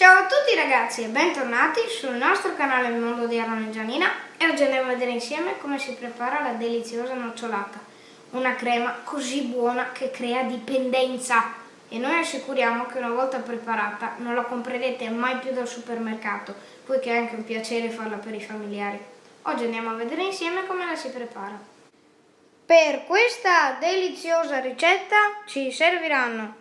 Ciao a tutti ragazzi e bentornati sul nostro canale Il Mondo di Aaron e Gianina e oggi andiamo a vedere insieme come si prepara la deliziosa nocciolata, una crema così buona che crea dipendenza e noi assicuriamo che una volta preparata non la comprerete mai più dal supermercato, poiché è anche un piacere farla per i familiari. Oggi andiamo a vedere insieme come la si prepara. Per questa deliziosa ricetta ci serviranno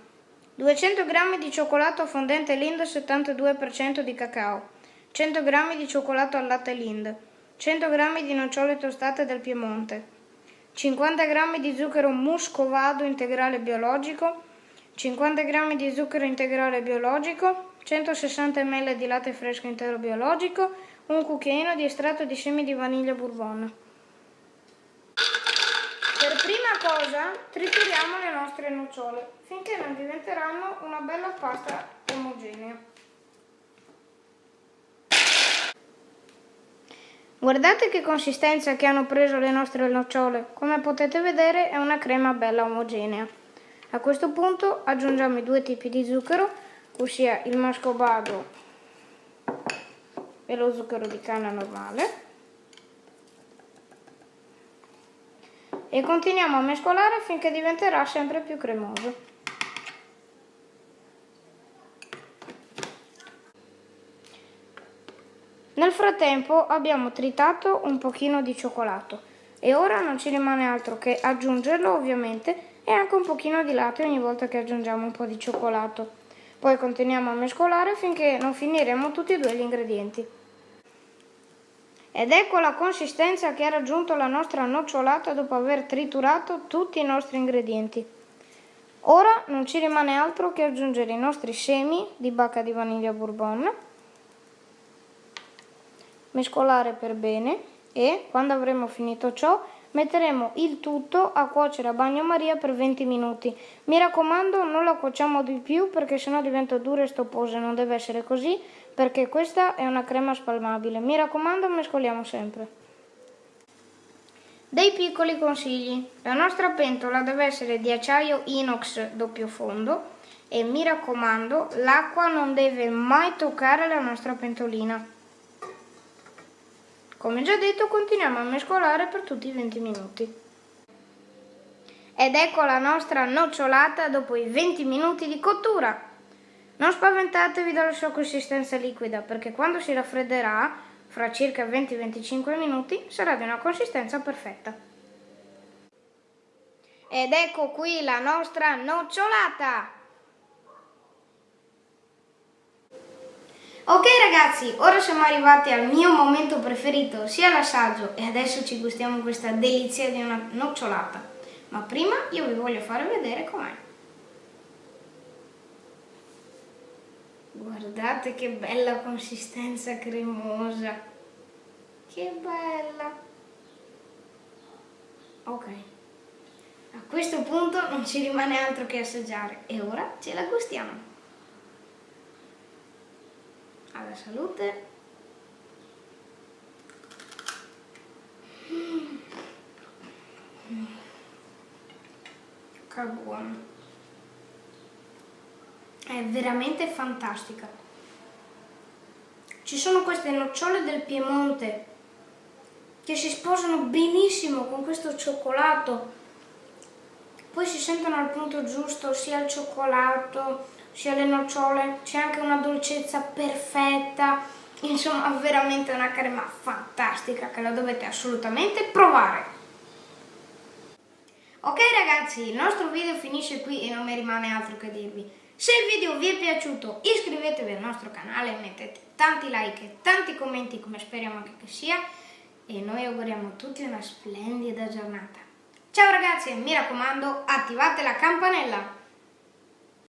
200 g di cioccolato fondente Lind 72% di cacao, 100 g di cioccolato al latte Lind, 100 g di nocciole tostate del Piemonte, 50 g di zucchero muscovado integrale biologico, 50 g di zucchero integrale biologico, 160 ml di latte fresco intero biologico, un cucchiaino di estratto di semi di vaniglia bourbon. Cosa trituriamo le nostre nocciole finché non diventeranno una bella pasta omogenea. Guardate che consistenza che hanno preso le nostre nocciole, come potete vedere è una crema bella omogenea. A questo punto aggiungiamo i due tipi di zucchero, ossia il mascobado e lo zucchero di canna normale. E continuiamo a mescolare finché diventerà sempre più cremoso. Nel frattempo abbiamo tritato un pochino di cioccolato e ora non ci rimane altro che aggiungerlo ovviamente e anche un pochino di latte ogni volta che aggiungiamo un po' di cioccolato. Poi continuiamo a mescolare finché non finiremo tutti e due gli ingredienti. Ed ecco la consistenza che ha raggiunto la nostra nocciolata dopo aver triturato tutti i nostri ingredienti. Ora non ci rimane altro che aggiungere i nostri semi di bacca di vaniglia bourbon, mescolare per bene e quando avremo finito ciò metteremo il tutto a cuocere a bagnomaria per 20 minuti. Mi raccomando non la cuociamo di più perché sennò diventa dura e stopposa, non deve essere così perché questa è una crema spalmabile. Mi raccomando, mescoliamo sempre. Dei piccoli consigli. La nostra pentola deve essere di acciaio inox doppio fondo e mi raccomando, l'acqua non deve mai toccare la nostra pentolina. Come già detto, continuiamo a mescolare per tutti i 20 minuti. Ed ecco la nostra nocciolata dopo i 20 minuti di cottura. Non spaventatevi dalla sua consistenza liquida perché quando si raffredderà, fra circa 20-25 minuti, sarà di una consistenza perfetta. Ed ecco qui la nostra nocciolata! Ok ragazzi, ora siamo arrivati al mio momento preferito, sia l'assaggio e adesso ci gustiamo questa delizia di una nocciolata. Ma prima io vi voglio fare vedere com'è. Guardate che bella consistenza cremosa. Che bella. Ok. A questo punto non ci rimane altro che assaggiare e ora ce la gustiamo. Alla salute. Che buono è veramente fantastica. Ci sono queste nocciole del Piemonte che si sposano benissimo con questo cioccolato. Poi si sentono al punto giusto sia il cioccolato sia le nocciole, c'è anche una dolcezza perfetta, insomma veramente una crema fantastica che la dovete assolutamente provare. Ok ragazzi, il nostro video finisce qui e non mi rimane altro che dirvi. Se il video vi è piaciuto iscrivetevi al nostro canale, mettete tanti like e tanti commenti come speriamo anche che sia e noi auguriamo a tutti una splendida giornata. Ciao ragazzi e mi raccomando attivate la campanella!